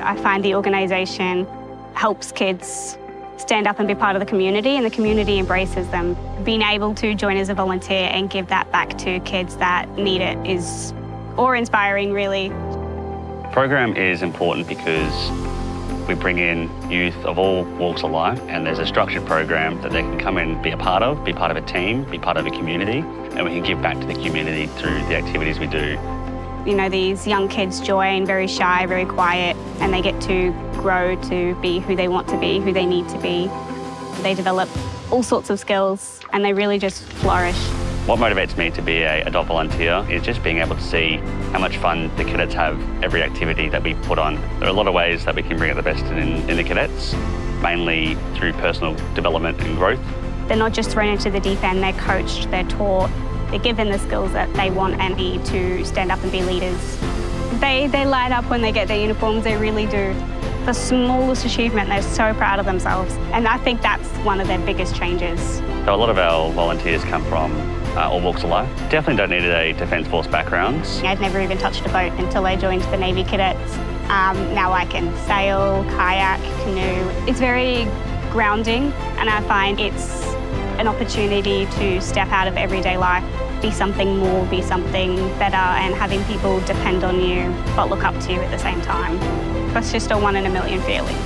I find the organisation helps kids stand up and be part of the community and the community embraces them. Being able to join as a volunteer and give that back to kids that need it is awe-inspiring really. The Program is important because we bring in youth of all walks of life and there's a structured program that they can come and be a part of, be part of a team, be part of a community and we can give back to the community through the activities we do. You know, these young kids join very shy, very quiet, and they get to grow to be who they want to be, who they need to be. They develop all sorts of skills and they really just flourish. What motivates me to be a adult volunteer is just being able to see how much fun the cadets have every activity that we put on. There are a lot of ways that we can bring out the best in, in the cadets, mainly through personal development and growth. They're not just thrown into the deep end, they're coached, they're taught, they're given the skills that they want and need to stand up and be leaders. They, they light up when they get their uniforms, they really do. The smallest achievement, they're so proud of themselves. And I think that's one of their biggest changes. So a lot of our volunteers come from uh, all walks of life. Definitely don't need a Defence Force background. I'd never even touched a boat until I joined the Navy Cadets. Um, now I can sail, kayak, canoe. It's very grounding and I find it's an opportunity to step out of everyday life, be something more, be something better, and having people depend on you but look up to you at the same time. That's just a one in a million feeling.